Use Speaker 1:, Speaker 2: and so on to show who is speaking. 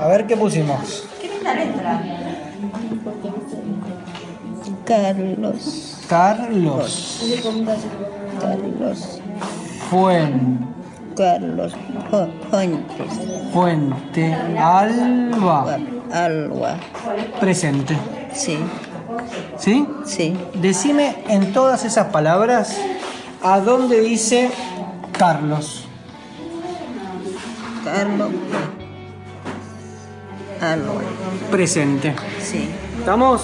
Speaker 1: A ver qué pusimos.
Speaker 2: Qué linda letra.
Speaker 3: Carlos.
Speaker 1: Carlos.
Speaker 3: Carlos.
Speaker 1: Fuen,
Speaker 3: Carlos Fu- Fuentes.
Speaker 1: fuente. Alba.
Speaker 3: Alba.
Speaker 1: Presente.
Speaker 3: Sí,
Speaker 1: ¿Sí?
Speaker 3: sí.
Speaker 1: Decime en todas esas palabras a dónde dice Carlos.
Speaker 3: Carlos. Alba.
Speaker 1: Presente.
Speaker 3: Sí.
Speaker 1: ¿Estamos?